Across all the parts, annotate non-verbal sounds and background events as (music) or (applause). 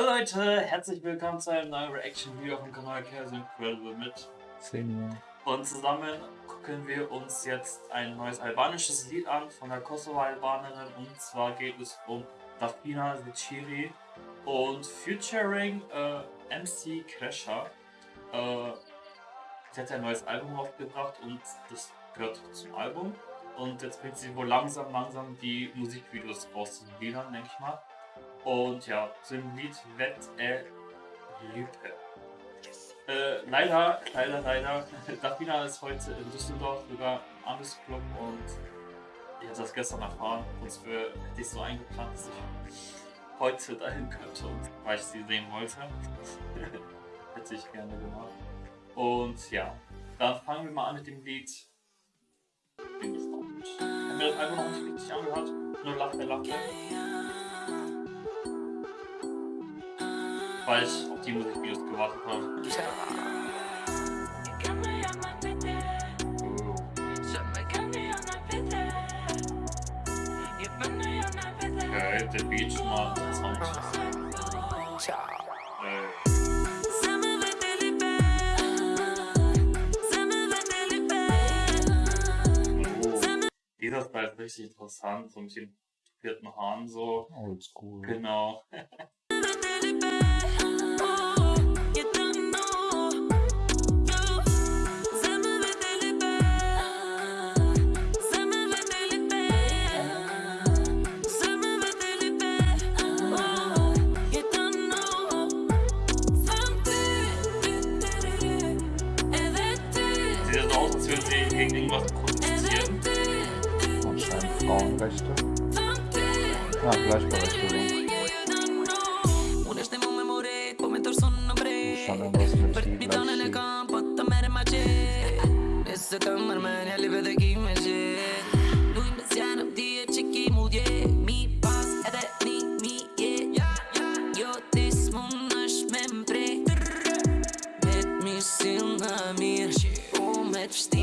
Hallo Leute, herzlich willkommen zu einem neuen Reaction-Video auf dem Kanal Chaos Incredible mit Senior. Und zusammen gucken wir uns jetzt ein neues albanisches Lied an von der Kosovo-Albanerin und zwar geht es um Dafina Ziciri und featuring äh, MC Kresha. Äh, sie hat ein neues Album aufgebracht und das gehört zum Album. Und jetzt bringt sie wohl langsam, langsam die Musikvideos raus zu den Liedern, denke ich mal. Und ja, zu dem Lied Wett er. Äh, leider, leider, leider, (laughs) Dafina ist heute in Düsseldorf sogar am Club und ich habe das gestern erfahren. Und es hätte ich so eingeplant, dass ich heute dahin könnte, weil ich sie sehen wollte. (laughs) hätte ich gerne gemacht. Und ja, dann fangen wir mal an mit dem Lied. Bin gespannt. Ich habe mir das einfach noch nicht richtig angehört. Nur Lache, Lache. Weil ich auf die Musikvideos gewartet habe. Okay, der Beat schon mal interessant. Äh. Dieser Style ist richtig interessant, so mit den vierten Haaren so. Oldschool. Genau. (laughs) irgendwas produzieren. Und scheint Frauenrechte. Ja, Gleichberechtigung.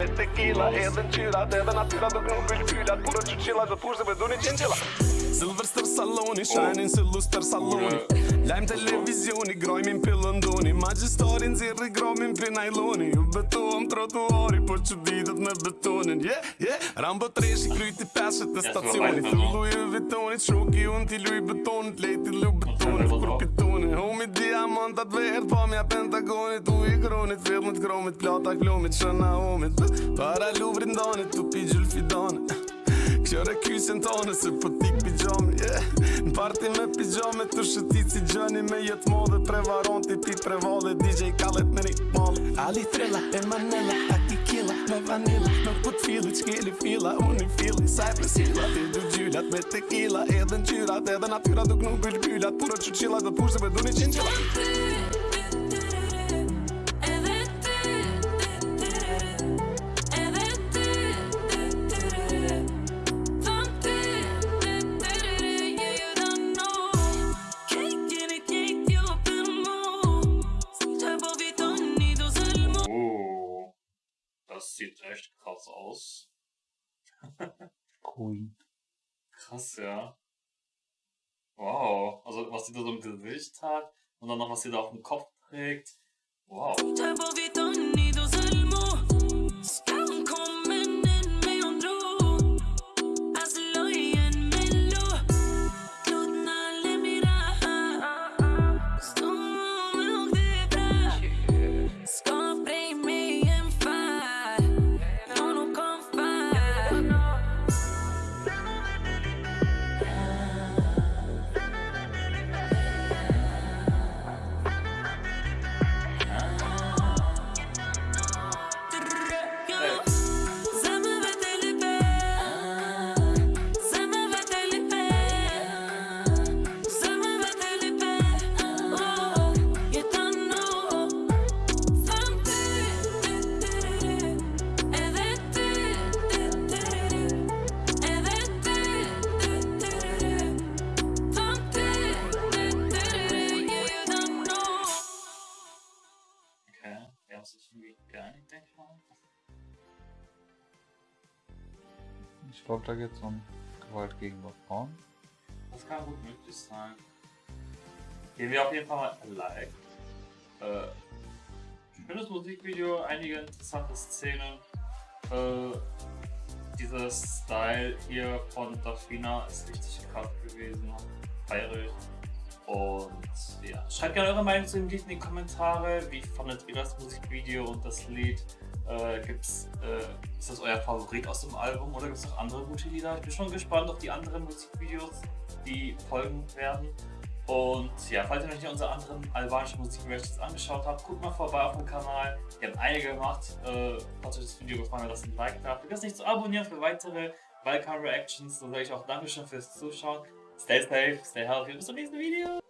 Tequila edhe në qyrat Edhe natyra do kënë për këpyrat Puro që qila dhe pushë dhe beduni qenqila Silver Star Saloni, Shining oh. Silver Star Saloni. Yeah. Lajm televizioni, grojmin pillën doni Magjistorin zirri gromin për najloni. Ju betohem trotuari, por që ditët me betonin. Yeah, yeah. Rambo treshi, kryti peshet e stacionit. Thullu i vitonit, shoki unë t'i luj betonit Lejti lu betonit, kur pitonit Homi diamantat verë, pa mja pentagonit U i kronit, filmit, kromit, plata klomit, shëna homit Para luvrin danit, tu pi gjulfidanit Kjore kysin tane se po tik pijami. Yeah. Në parti me pijame të shëtit si gjani Me jetë modhe prevaranti pi prevale DJ Khaled me një Ali Trilla e killa me vanilla Nuk po t'fili qkeli fila Unë i fili Cypress Hilla Ti du gjyllat me tequila Edhe në qyrat edhe natyra Duk nuk bëll byllat Puro që qilla dhe pushte me du një qinqilla sieht echt krass aus. Queen. Krass, ja. Wow, also was sie da so im Gesicht hat und dann noch was sie da auf dem Kopf trägt. Wow. Okay, ja, das ist irgendwie gar nicht denkbar. Ich glaube, da geht es um Gewalt gegenüber Frauen. Das kann gut möglich sein. Gehen wir auf jeden Fall mal ein live. Äh, schönes Musikvideo, einige interessante Szenen. Äh, dieser Style hier von Daphina ist richtig krass gewesen. Bayerisch. Und ja, schreibt gerne eure Meinung zu dem Lied in die Kommentare. Wie fandet ihr das Musikvideo und das Lied? Äh, gibt's, äh, ist das euer Favorit aus dem Album oder gibt es noch andere gute Lieder? Ich bin schon gespannt auf die anderen Musikvideos, die folgen werden. Und ja, falls ihr noch nicht unsere anderen albanischen Musikvideos angeschaut habt, guckt mal vorbei auf dem Kanal. Wir haben einige gemacht. Äh, falls euch das Video gefallen hat, lasst ein Like da. Vergesst nicht zu abonnieren für weitere Balkan Reactions. Dann sage ich auch Dankeschön fürs Zuschauen. Stay safe, stay healthy. This will be the video.